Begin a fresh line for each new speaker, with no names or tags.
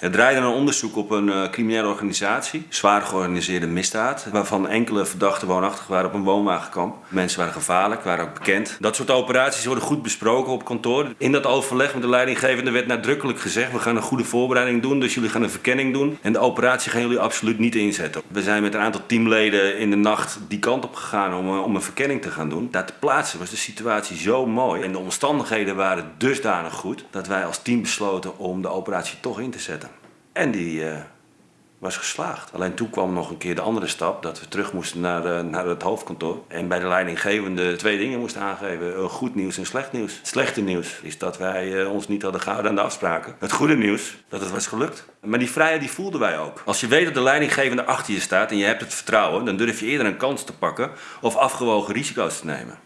Het draaide een onderzoek op een uh, criminele organisatie, zwaar georganiseerde misdaad, waarvan enkele verdachten woonachtig waren op een woonwagenkamp. Mensen waren gevaarlijk, waren ook bekend. Dat soort operaties worden goed besproken op kantoor. In dat overleg met de leidinggevende werd nadrukkelijk gezegd, we gaan een goede voorbereiding doen, dus jullie gaan een verkenning doen en de operatie gaan jullie absoluut niet inzetten. We zijn met een aantal teamleden in de nacht die kant op gegaan om, om een verkenning te gaan doen. Daar te plaatsen was de situatie zo mooi en de omstandigheden waren dusdanig goed dat wij als team besloten om de operatie toch in te zetten. En die uh, was geslaagd. Alleen toen kwam nog een keer de andere stap, dat we terug moesten naar, uh, naar het hoofdkantoor. En bij de leidinggevende twee dingen moesten aangeven, uh, goed nieuws en slecht nieuws. Het slechte nieuws is dat wij ons niet hadden gehouden aan de afspraken. Het goede nieuws, dat het was gelukt. Maar die vrijheid die voelden wij ook. Als je weet dat de leidinggevende achter je staat en je hebt het vertrouwen, dan durf je eerder een kans te pakken of afgewogen risico's te nemen.